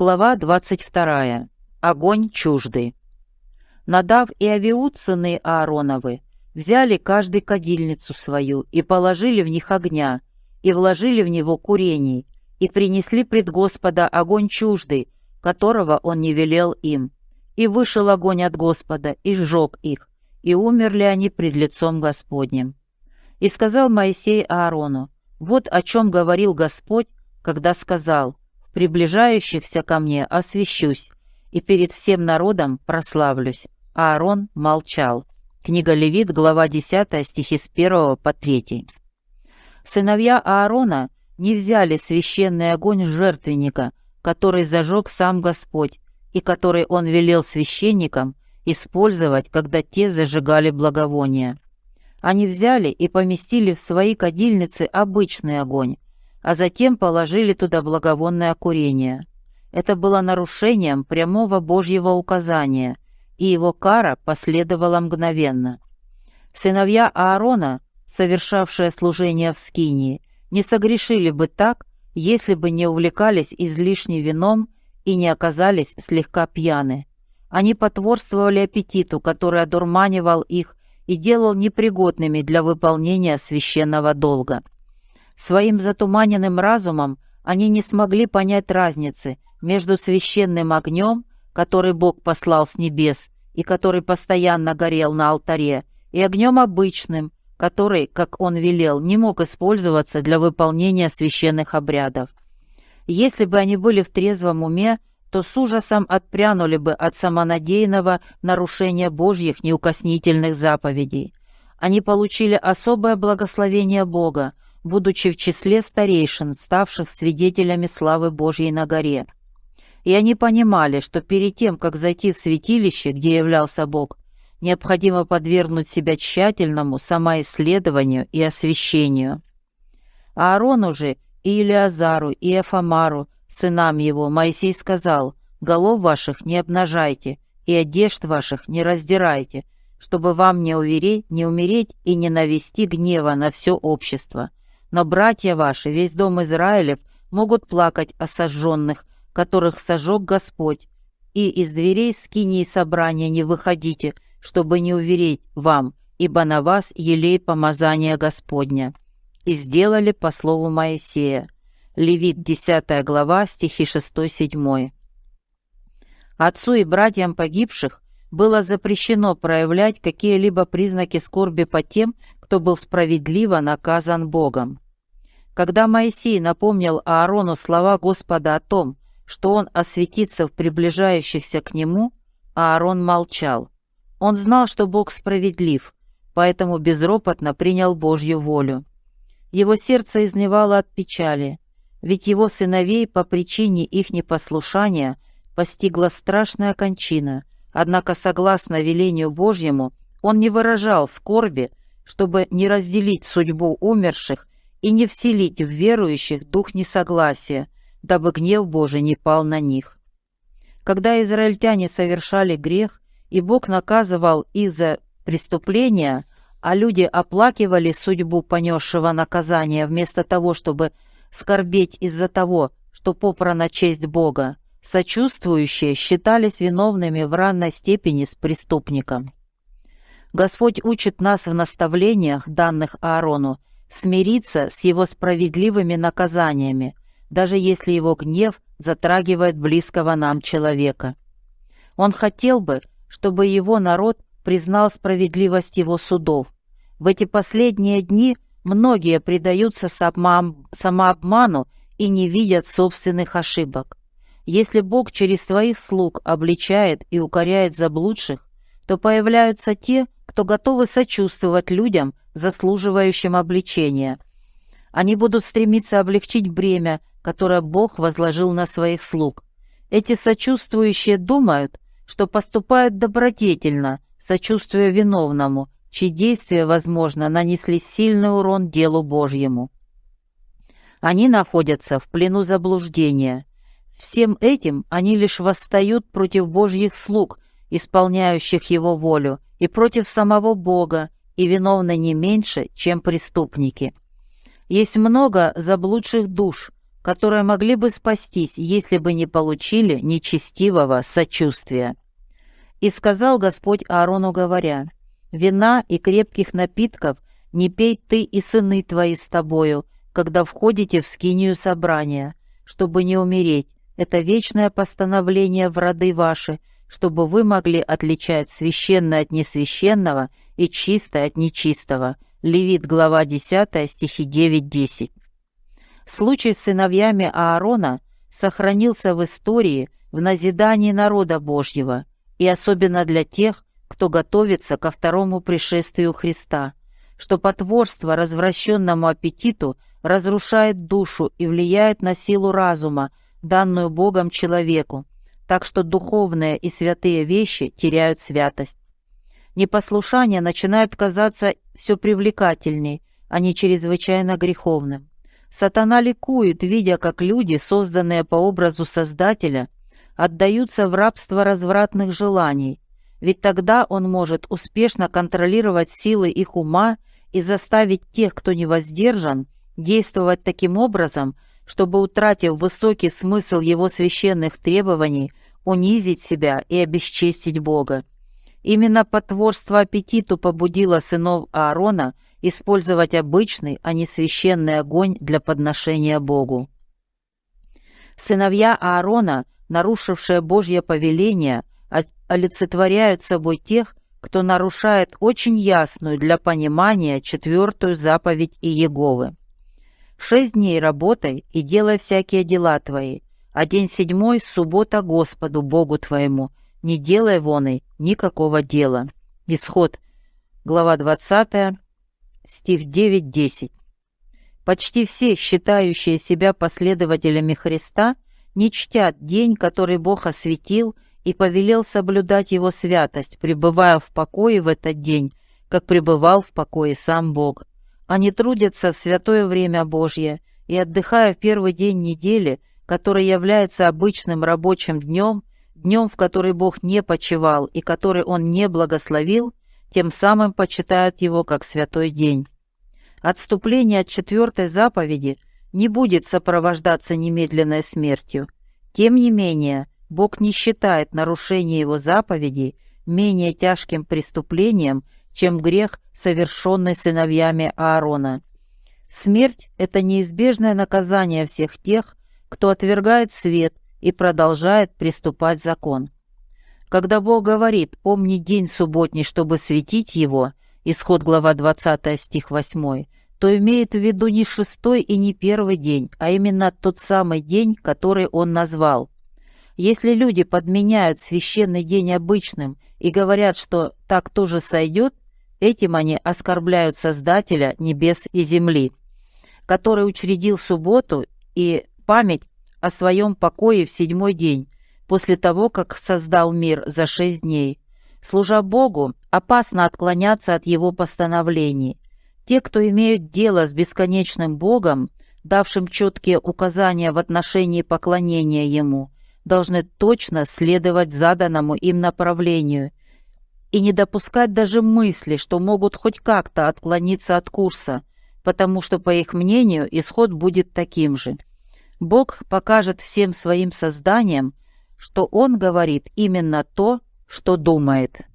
Глава 22. Огонь чуждый. Надав и Авиуд, сыны Аароновы, взяли каждый кадильницу свою и положили в них огня, и вложили в него курений, и принесли пред Господа огонь чуждый, которого он не велел им. И вышел огонь от Господа, и сжег их, и умерли они пред лицом Господним. И сказал Моисей Аарону, вот о чем говорил Господь, когда сказал, приближающихся ко мне освящусь, и перед всем народом прославлюсь». Аарон молчал. Книга Левит, глава 10, стихи с 1 по 3. Сыновья Аарона не взяли священный огонь жертвенника, который зажег сам Господь, и который он велел священникам использовать, когда те зажигали благовония. Они взяли и поместили в свои кадильницы обычный огонь, а затем положили туда благовонное курение. Это было нарушением прямого Божьего указания, и его кара последовала мгновенно. Сыновья Аарона, совершавшие служение в Скинии, не согрешили бы так, если бы не увлекались излишним вином и не оказались слегка пьяны. Они потворствовали аппетиту, который одурманивал их и делал непригодными для выполнения священного долга. Своим затуманенным разумом они не смогли понять разницы между священным огнем, который Бог послал с небес и который постоянно горел на алтаре, и огнем обычным, который, как он велел, не мог использоваться для выполнения священных обрядов. Если бы они были в трезвом уме, то с ужасом отпрянули бы от самонадеянного нарушения Божьих неукоснительных заповедей. Они получили особое благословение Бога, будучи в числе старейшин, ставших свидетелями славы Божьей на горе. И они понимали, что перед тем, как зайти в святилище, где являлся Бог, необходимо подвергнуть себя тщательному самоисследованию и освящению. Аарону же и Илиазару, и Эфамару, сынам его, Моисей сказал, «Голов ваших не обнажайте, и одежд ваших не раздирайте, чтобы вам не увереть, не умереть и не навести гнева на все общество, но братья ваши, весь дом Израилев, могут плакать о сожженных, которых сожег Господь. И из дверей скинии собрания не выходите, чтобы не увереть вам, ибо на вас елей помазания Господня». И сделали по слову Моисея. Левит 10 глава, стихи 6-7. Отцу и братьям погибших было запрещено проявлять какие-либо признаки скорби по тем, кто был справедливо наказан Богом. Когда Моисей напомнил Аарону слова Господа о том, что он осветится в приближающихся к нему, Аарон молчал. Он знал, что Бог справедлив, поэтому безропотно принял Божью волю. Его сердце изнывало от печали, ведь его сыновей по причине их непослушания постигла страшная кончина, однако, согласно велению Божьему, он не выражал скорби, чтобы не разделить судьбу умерших и не вселить в верующих дух несогласия, дабы гнев Божий не пал на них. Когда израильтяне совершали грех, и Бог наказывал их за преступления, а люди оплакивали судьбу понесшего наказания вместо того, чтобы скорбеть из-за того, что попрана честь Бога, сочувствующие считались виновными в ранной степени с преступником. Господь учит нас в наставлениях, данных Аарону, смириться с его справедливыми наказаниями, даже если его гнев затрагивает близкого нам человека. Он хотел бы, чтобы его народ признал справедливость его судов. В эти последние дни многие предаются самообману и не видят собственных ошибок. Если Бог через своих слуг обличает и укоряет заблудших, то появляются те, кто готовы сочувствовать людям, заслуживающим обличения. Они будут стремиться облегчить бремя, которое Бог возложил на своих слуг. Эти сочувствующие думают, что поступают добродетельно, сочувствуя виновному, чьи действия, возможно, нанесли сильный урон делу Божьему. Они находятся в плену заблуждения. Всем этим они лишь восстают против Божьих слуг, исполняющих Его волю, и против самого Бога, и виновны не меньше, чем преступники. Есть много заблудших душ, которые могли бы спастись, если бы не получили нечестивого сочувствия. И сказал Господь Аарону, говоря, «Вина и крепких напитков не пей ты и сыны твои с тобою, когда входите в скинию собрания, чтобы не умереть. Это вечное постановление в роды ваши, чтобы вы могли отличать священное от несвященного и чистое от нечистого». Левит, глава 10, стихи 9-10. Случай с сыновьями Аарона сохранился в истории в назидании народа Божьего и особенно для тех, кто готовится ко второму пришествию Христа, что потворство развращенному аппетиту разрушает душу и влияет на силу разума, данную Богом человеку, так что духовные и святые вещи теряют святость. Непослушание начинает казаться все привлекательней, а не чрезвычайно греховным. Сатана ликует, видя, как люди, созданные по образу Создателя, отдаются в рабство развратных желаний, ведь тогда он может успешно контролировать силы их ума и заставить тех, кто не воздержан, действовать таким образом, чтобы, утратив высокий смысл его священных требований, унизить себя и обесчестить Бога. Именно потворство аппетиту побудило сынов Аарона – использовать обычный, а не священный огонь для подношения Богу. Сыновья Аарона, нарушившие Божье повеление, олицетворяют собой тех, кто нарушает очень ясную для понимания четвертую заповедь Иеговы. «Шесть дней работай и делай всякие дела твои, а день седьмой — суббота Господу, Богу твоему, не делай воной никакого дела». Исход, глава 20, стих 9-10. Почти все, считающие себя последователями Христа, не чтят день, который Бог осветил и повелел соблюдать его святость, пребывая в покое в этот день, как пребывал в покое сам Бог. Они трудятся в святое время Божье и, отдыхая в первый день недели, который является обычным рабочим днем, днем, в который Бог не почивал и который Он не благословил, тем самым почитают его как святой день. Отступление от четвертой заповеди не будет сопровождаться немедленной смертью. Тем не менее, Бог не считает нарушение его заповедей менее тяжким преступлением, чем грех, совершенный сыновьями Аарона. Смерть – это неизбежное наказание всех тех, кто отвергает свет и продолжает приступать закон. Когда Бог говорит «помни день субботний, чтобы светить его», исход глава 20 стих 8, то имеет в виду не шестой и не первый день, а именно тот самый день, который он назвал. Если люди подменяют священный день обычным и говорят, что так тоже сойдет, этим они оскорбляют Создателя небес и земли, который учредил субботу и память о своем покое в седьмой день, после того, как создал мир за шесть дней. Служа Богу, опасно отклоняться от его постановлений. Те, кто имеют дело с бесконечным Богом, давшим четкие указания в отношении поклонения Ему, должны точно следовать заданному им направлению и не допускать даже мысли, что могут хоть как-то отклониться от курса, потому что, по их мнению, исход будет таким же. Бог покажет всем своим созданиям, что он говорит именно то, что думает.